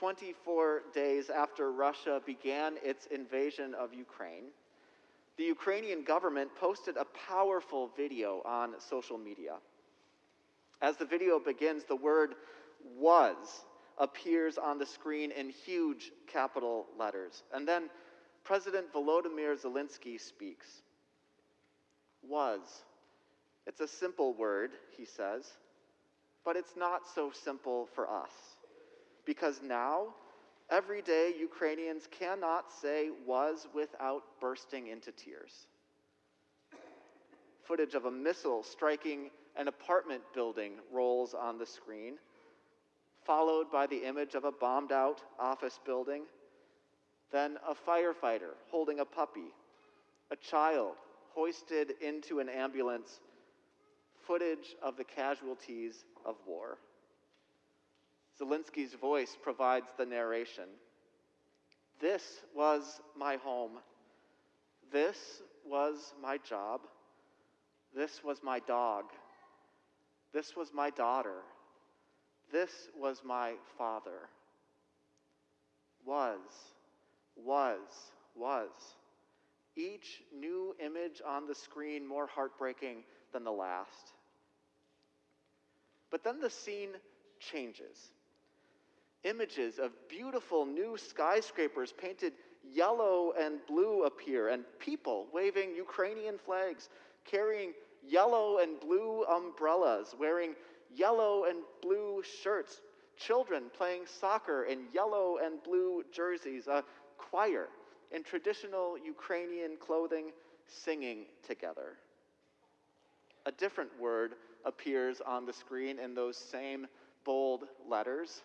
24 days after Russia began its invasion of Ukraine, the Ukrainian government posted a powerful video on social media. As the video begins, the word was appears on the screen in huge capital letters. And then President Volodymyr Zelensky speaks. Was. It's a simple word, he says, but it's not so simple for us. Because now, every day, Ukrainians cannot say was without bursting into tears. Footage of a missile striking an apartment building rolls on the screen, followed by the image of a bombed out office building, then a firefighter holding a puppy, a child hoisted into an ambulance, footage of the casualties of war. Zelensky's voice provides the narration. This was my home. This was my job. This was my dog. This was my daughter. This was my father. Was, was, was. Each new image on the screen more heartbreaking than the last. But then the scene changes. Images of beautiful new skyscrapers painted yellow and blue appear, and people waving Ukrainian flags, carrying yellow and blue umbrellas, wearing yellow and blue shirts, children playing soccer in yellow and blue jerseys, a choir in traditional Ukrainian clothing singing together. A different word appears on the screen in those same bold letters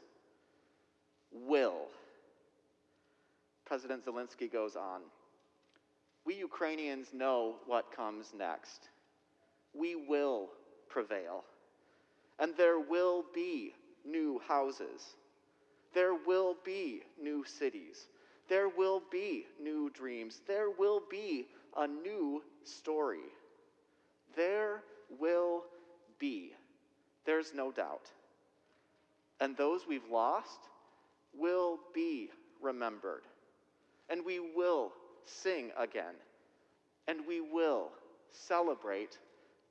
will. President Zelensky goes on. We Ukrainians know what comes next. We will prevail. And there will be new houses. There will be new cities. There will be new dreams. There will be a new story. There will be. There's no doubt. And those we've lost will be remembered. And we will sing again. And we will celebrate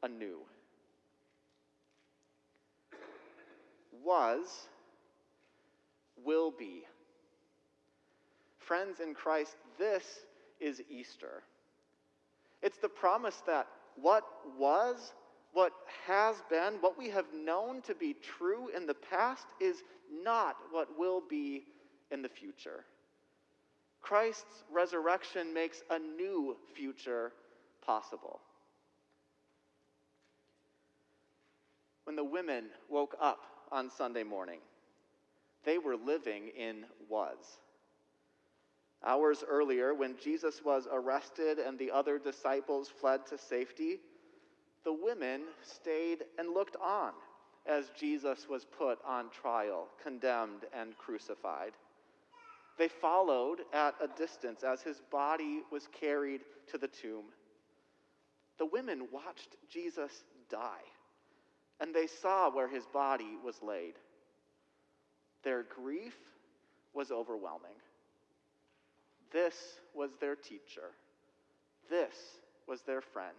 anew. Was, will be. Friends in Christ, this is Easter. It's the promise that what was, what has been, what we have known to be true in the past is not what will be in the future. Christ's resurrection makes a new future possible. When the women woke up on Sunday morning, they were living in was. Hours earlier, when Jesus was arrested and the other disciples fled to safety, the women stayed and looked on as Jesus was put on trial, condemned, and crucified. They followed at a distance as his body was carried to the tomb. The women watched Jesus die, and they saw where his body was laid. Their grief was overwhelming. This was their teacher. This was their friend.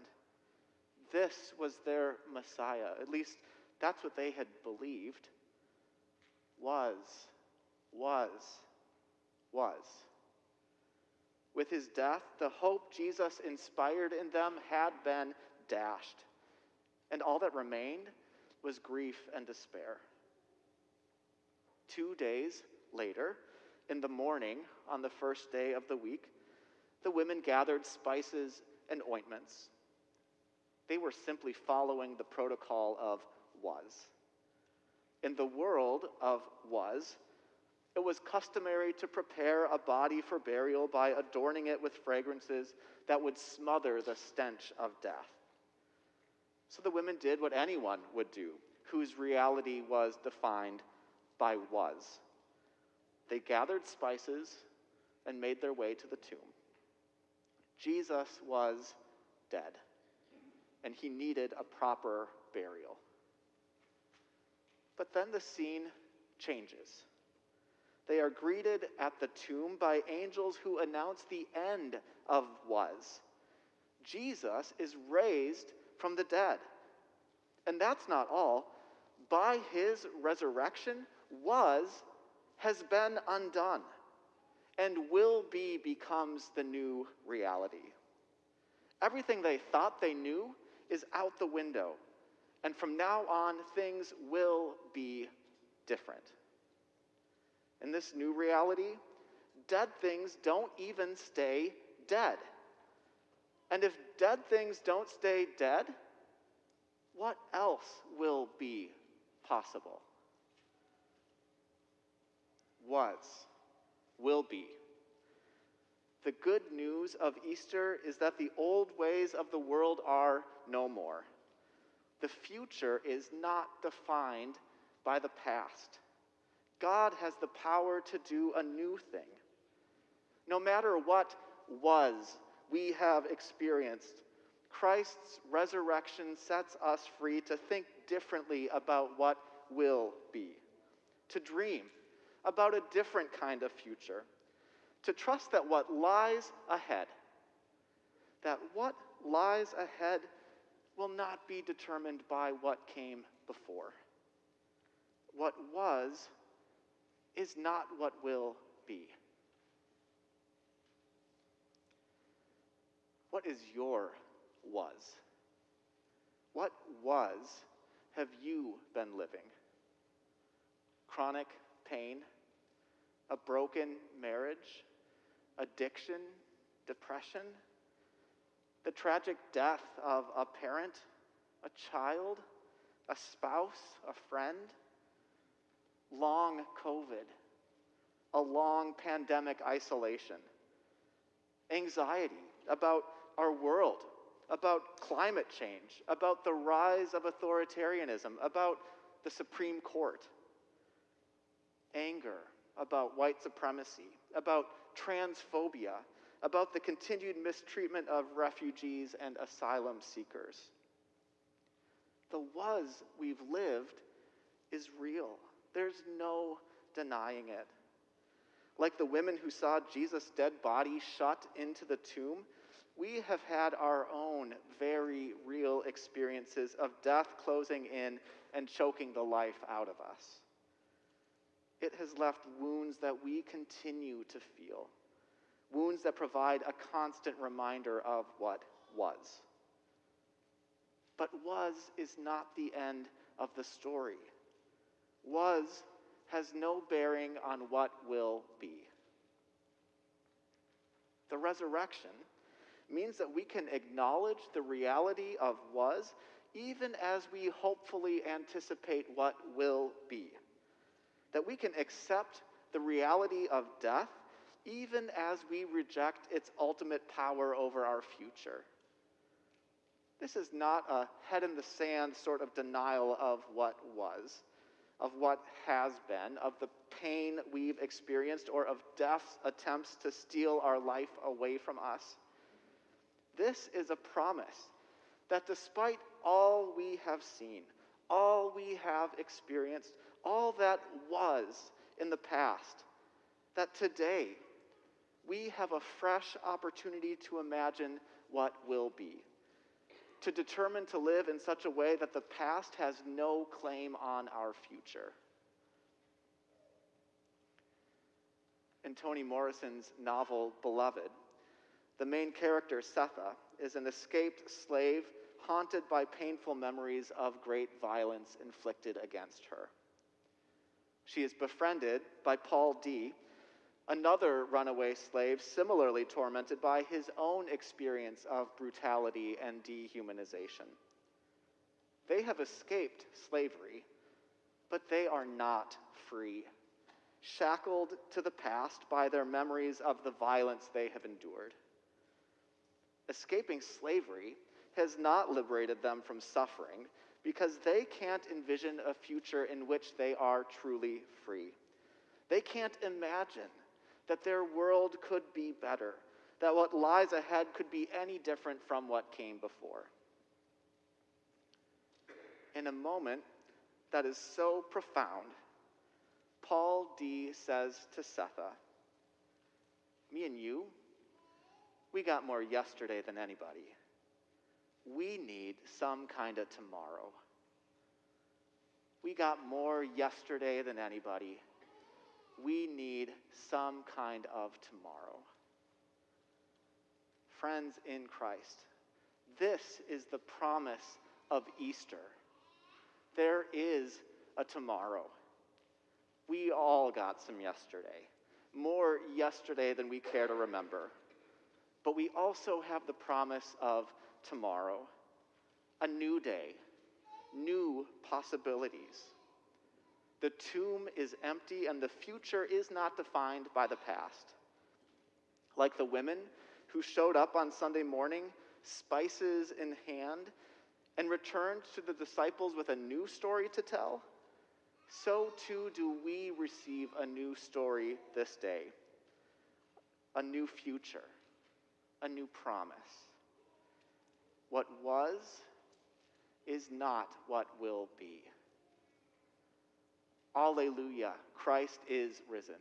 This was their Messiah. At least that's what they had believed. Was, was, was. With his death, the hope Jesus inspired in them had been dashed, and all that remained was grief and despair. Two days later, in the morning on the first day of the week, the women gathered spices and ointments. They were simply following the protocol of was. In the world of was, it was customary to prepare a body for burial by adorning it with fragrances that would smother the stench of death. So the women did what anyone would do, whose reality was defined by was. They gathered spices and made their way to the tomb. Jesus was dead, and he needed a proper burial. But then the scene changes. They are greeted at the tomb by angels who announce the end of was. Jesus is raised from the dead. And that's not all. By his resurrection, was has been undone and will be becomes the new reality. Everything they thought they knew is out the window. And from now on, things will be different. In this new reality, dead things don't even stay dead. And if dead things don't stay dead, what else will be possible? Was, will be. The good news of Easter is that the old ways of the world are no more. The future is not defined by the past. God has the power to do a new thing. No matter what was we have experienced, Christ's resurrection sets us free to think differently about what will be, to dream about a different kind of future, to trust that what lies ahead, that what lies ahead will not be determined by what came before. What was is not what will be. What is your was? What was have you been living? Chronic pain, a broken marriage, addiction, depression, the tragic death of a parent, a child, a spouse, a friend, long COVID, a long pandemic isolation, anxiety about our world, about climate change, about the rise of authoritarianism, about the Supreme Court, anger about white supremacy, about transphobia, about the continued mistreatment of refugees and asylum seekers. The was we've lived is real. There's no denying it. Like the women who saw Jesus' dead body shut into the tomb, we have had our own very real experiences of death closing in and choking the life out of us. It has left wounds that we continue to feel, wounds that provide a constant reminder of what was. But was is not the end of the story. Was has no bearing on what will be. The resurrection means that we can acknowledge the reality of was even as we hopefully anticipate what will be. That we can accept the reality of death even as we reject its ultimate power over our future. This is not a head in the sand sort of denial of what was, of what has been, of the pain we've experienced, or of death's attempts to steal our life away from us. This is a promise that despite all we have seen, all we have experienced, all that was in the past, that today we have a fresh opportunity to imagine what will be, to determine to live in such a way that the past has no claim on our future. In Toni Morrison's novel Beloved, the main character, Sethe, is an escaped slave haunted by painful memories of great violence inflicted against her. She is befriended by Paul D., another runaway slave similarly tormented by his own experience of brutality and dehumanization. They have escaped slavery, but they are not free, shackled to the past by their memories of the violence they have endured escaping slavery has not liberated them from suffering because they can't envision a future in which they are truly free. They can't imagine that their world could be better, that what lies ahead could be any different from what came before. In a moment that is so profound, Paul D says to Sethe, Me and you, we got more yesterday than anybody. We need some kind of tomorrow. We got more yesterday than anybody. We need some kind of tomorrow. Friends in Christ, this is the promise of Easter. There is a tomorrow. We all got some yesterday, more yesterday than we care to remember. But we also have the promise of tomorrow, a new day, new possibilities. The tomb is empty and the future is not defined by the past. Like the women who showed up on Sunday morning, spices in hand, and returned to the disciples with a new story to tell, so too do we receive a new story this day, a new future, a new promise. What was is not what will be. Alleluia, Christ is risen.